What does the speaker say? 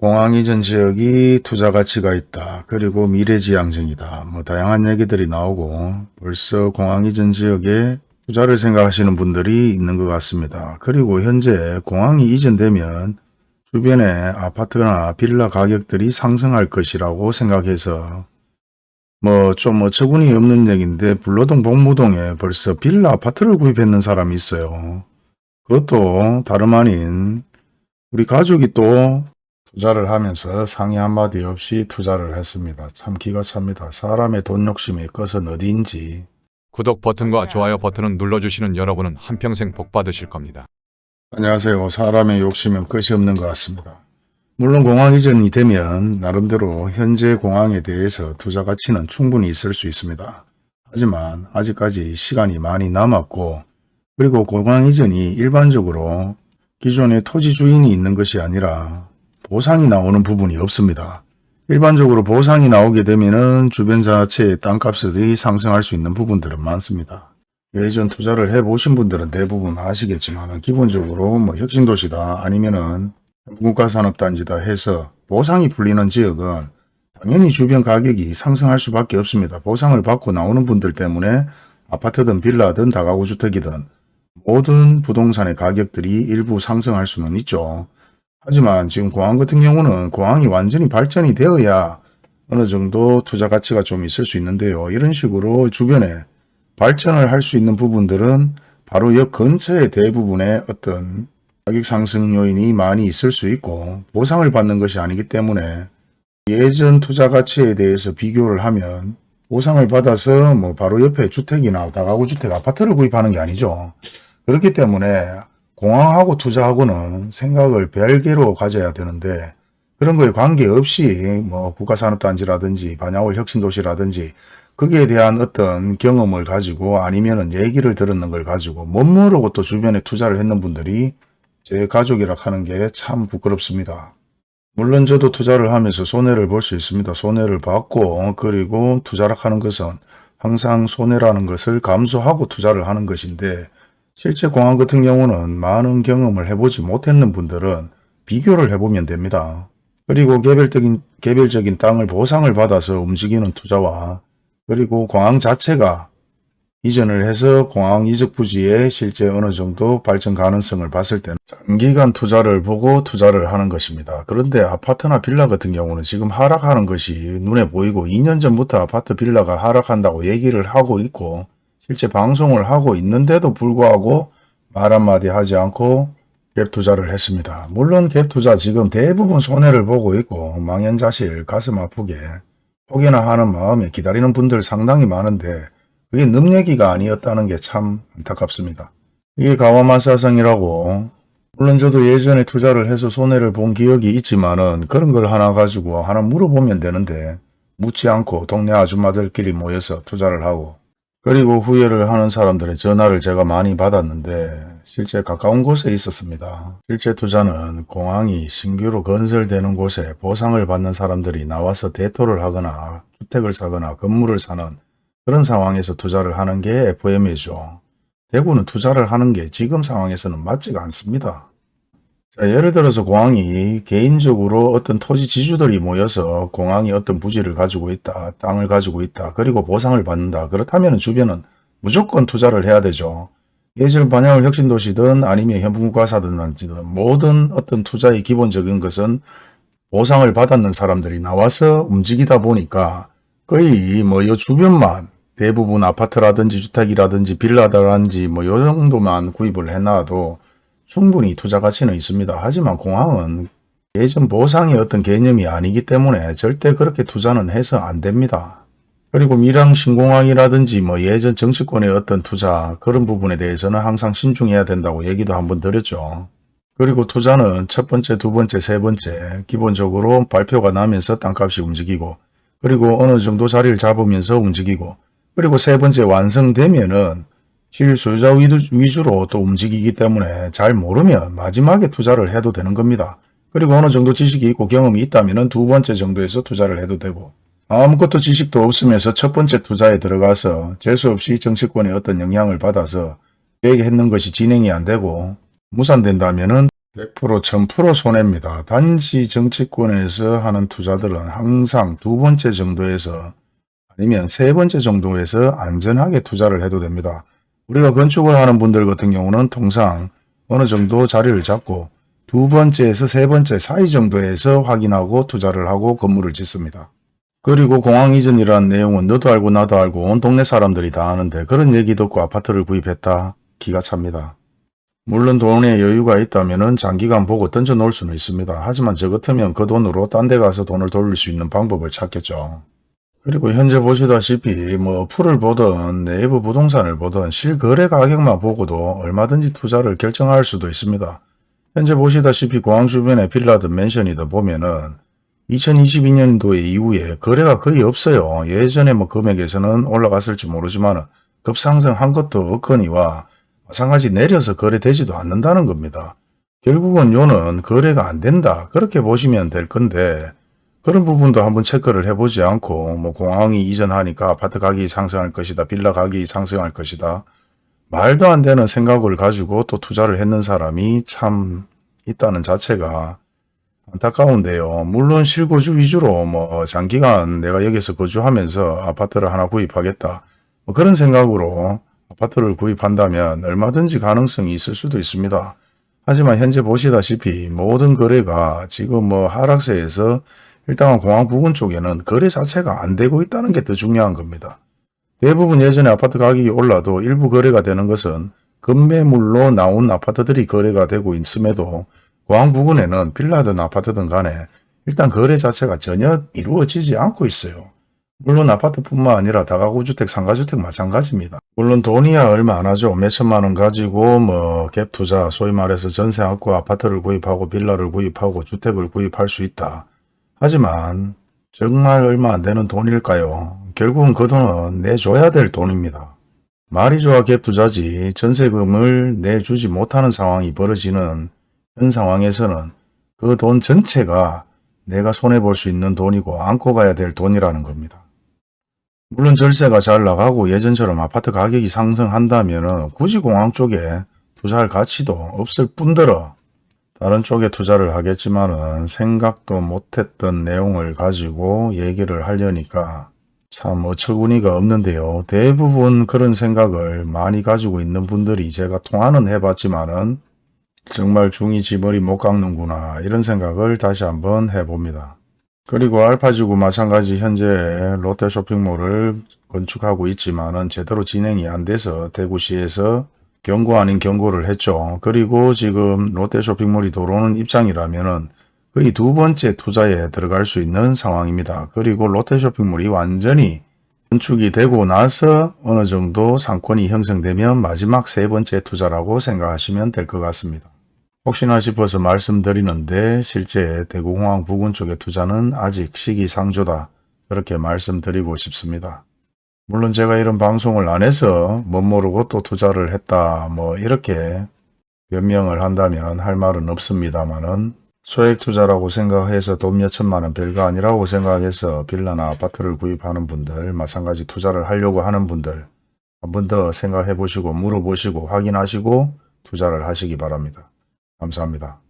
공항 이전 지역이 투자 가치가 있다. 그리고 미래지향적이다. 뭐 다양한 얘기들이 나오고 벌써 공항 이전 지역에 투자를 생각하시는 분들이 있는 것 같습니다. 그리고 현재 공항이 이전되면 주변에 아파트나 빌라 가격들이 상승할 것이라고 생각해서 뭐 좀 어처구니 없는 얘기인데 불로동 복무동에 벌써 빌라 아파트를 구입했는 사람이 있어요. 그것도 다름 아닌 우리 가족이 또 투자를 하면서 상의 한마디 없이 투자를 했습니다. 참 기가 찹니다. 사람의 돈 욕심의 끝은 어디인지 구독 버튼과 좋아요 버튼을 눌러주시는 여러분은 한평생 복 받으실 겁니다. 안녕하세요. 사람의 욕심은 끝이 없는 것 같습니다. 물론 공항 이전이 되면 나름대로 현재 공항에 대해서 투자 가치는 충분히 있을 수 있습니다. 하지만 아직까지 시간이 많이 남았고 그리고 공항 이전이 일반적으로 기존의 토지 주인이 있는 것이 아니라 보상이 나오는 부분이 없습니다. 일반적으로 보상이 나오게 되면 주변 자체의 땅값들이 상승할 수 있는 부분들은 많습니다. 예전 투자를 해보신 분들은 대부분 아시겠지만 기본적으로 뭐 혁신도시다 아니면은 국가산업단지다 해서 보상이 풀리는 지역은 당연히 주변 가격이 상승할 수밖에 없습니다. 보상을 받고 나오는 분들 때문에 아파트든 빌라든 다가구 주택이든 모든 부동산의 가격들이 일부 상승할 수는 있죠. 하지만 지금 공항 같은 경우는 공항이 완전히 발전이 되어야 어느 정도 투자 가치가 좀 있을 수 있는데요. 이런 식으로 주변에 발전을 할 수 있는 부분들은 바로 역 근처에 대부분의 어떤 가격 상승 요인이 많이 있을 수 있고 보상을 받는 것이 아니기 때문에 예전 투자 가치에 대해서 비교를 하면 보상을 받아서 뭐 바로 옆에 주택이나 다가구 주택 아파트를 구입하는 게 아니죠. 그렇기 때문에 공항하고 투자하고는 생각을 별개로 가져야 되는데 그런 거에 관계없이 뭐 국가산업단지라든지 반야월 혁신도시라든지 거기에 대한 어떤 경험을 가지고 아니면은 얘기를 들었는 걸 가지고 못 모르고 또 주변에 투자를 했는 분들이 제 가족이라 하는 게 참 부끄럽습니다. 물론 저도 투자를 하면서 손해를 볼 수 있습니다. 손해를 받고 그리고 투자를 하는 것은 항상 손해라는 것을 감수하고 투자를 하는 것인데 실제 공항 같은 경우는 많은 경험을 해보지 못했는 분들은 비교를 해보면 됩니다. 그리고 개별적인, 개별적인 땅을 보상을 받아서 움직이는 투자와 그리고 공항 자체가 이전을 해서 공항 이적 부지에 실제 어느 정도 발전 가능성을 봤을 때는 장기간 투자를 보고 투자를 하는 것입니다. 그런데 아파트나 빌라 같은 경우는 지금 하락하는 것이 눈에 보이고 2년 전부터 아파트 빌라가 하락한다고 얘기를 하고 있고 실제 방송을 하고 있는데도 불구하고 말 한마디 하지 않고 갭 투자를 했습니다. 물론 갭 투자 지금 대부분 손해를 보고 있고 망연자실 가슴 아프게 혹여나 하는 마음에 기다리는 분들 상당히 많은데 그게 능 얘기가 아니었다는 게 참 안타깝습니다. 이게 가와마사성이라고 물론 저도 예전에 투자를 해서 손해를 본 기억이 있지만은 그런 걸 하나 가지고 하나 물어보면 되는데 묻지 않고 동네 아줌마들끼리 모여서 투자를 하고 그리고 후회를 하는 사람들의 전화를 제가 많이 받았는데 실제 가까운 곳에 있었습니다. 실제 투자는 공항이 신규로 건설되는 곳에 보상을 받는 사람들이 나와서 대토를 하거나 주택을 사거나 건물을 사는 그런 상황에서 투자를 하는 게 FM이죠. 대구는 투자를 하는 게 지금 상황에서는 맞지가 않습니다. 자, 예를 들어서 공항이 개인적으로 어떤 토지 지주들이 모여서 공항이 어떤 부지를 가지고 있다, 땅을 가지고 있다, 그리고 보상을 받는다. 그렇다면 주변은 무조건 투자를 해야 되죠. 예전 반영을 혁신도시든 아니면 현분과사든 모든 어떤 투자의 기본적인 것은 보상을 받았는 사람들이 나와서 움직이다 보니까 거의 뭐요 주변만 대부분 아파트라든지 주택이라든지 빌라라든지 뭐요 정도만 구입을 해놔도 충분히 투자 가치는 있습니다. 하지만 공항은 예전 보상의 어떤 개념이 아니기 때문에 절대 그렇게 투자는 해서 안 됩니다. 그리고 밀양 신공항이라든지 뭐 예전 정치권의 어떤 투자 그런 부분에 대해서는 항상 신중해야 된다고 얘기도 한번 드렸죠. 그리고 투자는 첫 번째, 두 번째, 세 번째 기본적으로 발표가 나면서 땅값이 움직이고 그리고 어느 정도 자리를 잡으면서 움직이고 그리고 세 번째 완성되면은 실소유자 위주로 또 움직이기 때문에 잘 모르면 마지막에 투자를 해도 되는 겁니다. 그리고 어느 정도 지식이 있고 경험이 있다면 두 번째 정도에서 투자를 해도 되고 아무것도 지식도 없으면서 첫 번째 투자에 들어가서 재수 없이 정치권의 어떤 영향을 받아서 계획했는 것이 진행이 안 되고 무산된다면 은 100% 1000% 손해입니다. 단지 정치권에서 하는 투자들은 항상 두 번째 정도에서 아니면 세 번째 정도에서 안전하게 투자를 해도 됩니다. 우리가 건축을 하는 분들 같은 경우는 통상 어느 정도 자리를 잡고 두 번째에서 세 번째 사이 정도에서 확인하고 투자를 하고 건물을 짓습니다. 그리고 공항 이전이라는 내용은 너도 알고 나도 알고 온 동네 사람들이 다 아는데 그런 얘기 듣고 아파트를 구입했다? 기가 찹니다. 물론 돈에 여유가 있다면 장기간 보고 던져 놓을 수는 있습니다. 하지만 저 같으면 그 돈으로 딴 데 가서 돈을 돌릴 수 있는 방법을 찾겠죠. 그리고 현재 보시다시피 뭐 풀을 보든 내부 부동산을 보든 실거래 가격만 보고도 얼마든지 투자를 결정할 수도 있습니다. 현재 보시다시피 공항 주변의 빌라든 맨션이든 보면은 2022년도에 이후에 거래가 거의 없어요. 예전에 뭐 금액에서는 올라갔을지 모르지만 급상승한 것도 없거니와 마찬가지 내려서 거래되지도 않는다는 겁니다. 결국은 요는 거래가 안 된다. 그렇게 보시면 될 건데 그런 부분도 한번 체크를 해보지 않고 뭐 공항이 이전하니까 아파트 가격이 상승할 것이다. 빌라 가격이 상승할 것이다. 말도 안 되는 생각을 가지고 또 투자를 했는 사람이 참 있다는 자체가 안타까운데요. 물론 실거주 위주로 뭐 장기간 내가 여기서 거주하면서 아파트를 하나 구입하겠다. 뭐 그런 생각으로 아파트를 구입한다면 얼마든지 가능성이 있을 수도 있습니다. 하지만 현재 보시다시피 모든 거래가 지금 뭐 하락세에서 일단 공항 부근 쪽에는 거래 자체가 안 되고 있다는 게 더 중요한 겁니다. 대부분 예전에 아파트 가격이 올라도 일부 거래가 되는 것은 급매물로 나온 아파트들이 거래가 되고 있음에도 공항 부근에는 빌라든 아파트든 간에 일단 거래 자체가 전혀 이루어지지 않고 있어요. 물론 아파트뿐만 아니라 다가구 주택, 상가주택 마찬가지입니다. 물론 돈이야 얼마 안 하죠. 몇천만 원 가지고 뭐 갭 투자, 소위 말해서 전세 안고 아파트를 구입하고 빌라를 구입하고 주택을 구입할 수 있다. 하지만 정말 얼마 안 되는 돈일까요? 결국은 그 돈은 내줘야 될 돈입니다. 말이 좋아 갭 투자지 전세금을 내주지 못하는 상황이 벌어지는 현 상황에서는 그 돈 전체가 내가 손해볼 수 있는 돈이고 안고 가야 될 돈이라는 겁니다. 물론 절세가 잘 나가고 예전처럼 아파트 가격이 상승한다면 굳이 공항 쪽에 투자할 가치도 없을 뿐더러 다른 쪽에 투자를 하겠지만은 생각도 못했던 내용을 가지고 얘기를 하려니까 참 어처구니가 없는데요. 대부분 그런 생각을 많이 가지고 있는 분들이 제가 통화는 해봤지만은 정말 중이 지머리 못 깎는구나 이런 생각을 다시 한번 해봅니다. 그리고 알파지구 마찬가지 현재 롯데 쇼핑몰을 건축하고 있지만은 제대로 진행이 안 돼서 대구시에서 경고 아닌 경고를 했죠. 그리고 지금 롯데 쇼핑몰이 들어오는 입장이라면은 거의 두 번째 투자에 들어갈 수 있는 상황입니다. 그리고 롯데 쇼핑몰이 완전히 건축이 되고 나서 어느 정도 상권이 형성되면 마지막 세 번째 투자라고 생각하시면 될 것 같습니다. 혹시나 싶어서 말씀드리는데 실제 대구공항 부근 쪽의 투자는 아직 시기상조다. 그렇게 말씀드리고 싶습니다. 물론 제가 이런 방송을 안 해서 못 모르고 또 투자를 했다 뭐 이렇게 변명을 한다면 할 말은 없습니다만은 소액 투자라고 생각해서 돈 몇천만 원 별거 아니라고 생각해서 빌라나 아파트를 구입하는 분들 마찬가지 투자를 하려고 하는 분들 한 번 더 생각해 보시고 물어보시고 확인하시고 투자를 하시기 바랍니다. 감사합니다.